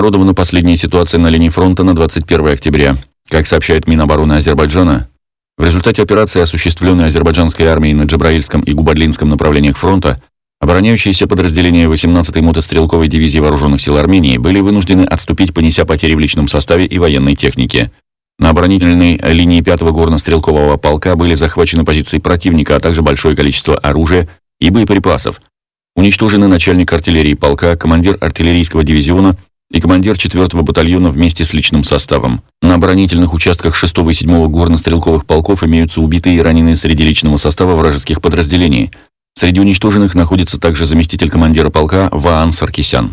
обнародована последняя ситуация на линии фронта на 21 октября. Как сообщает Минобороны Азербайджана, в результате операции, осуществленной азербайджанской армией на Джабраильском и Губадлинском направлениях фронта, обороняющиеся подразделения 18-й мотострелковой дивизии Вооруженных сил Армении были вынуждены отступить, понеся потери в личном составе и военной технике. На оборонительной линии 5-го горно-стрелкового полка были захвачены позиции противника, а также большое количество оружия и боеприпасов. Уничтожены начальник артиллерии полка, командир артиллерийского дивизиона и командир 4-го батальона вместе с личным составом. На оборонительных участках 6 и 7 горно-стрелковых полков имеются убитые и раненые среди личного состава вражеских подразделений. Среди уничтоженных находится также заместитель командира полка Ваан Саркисян.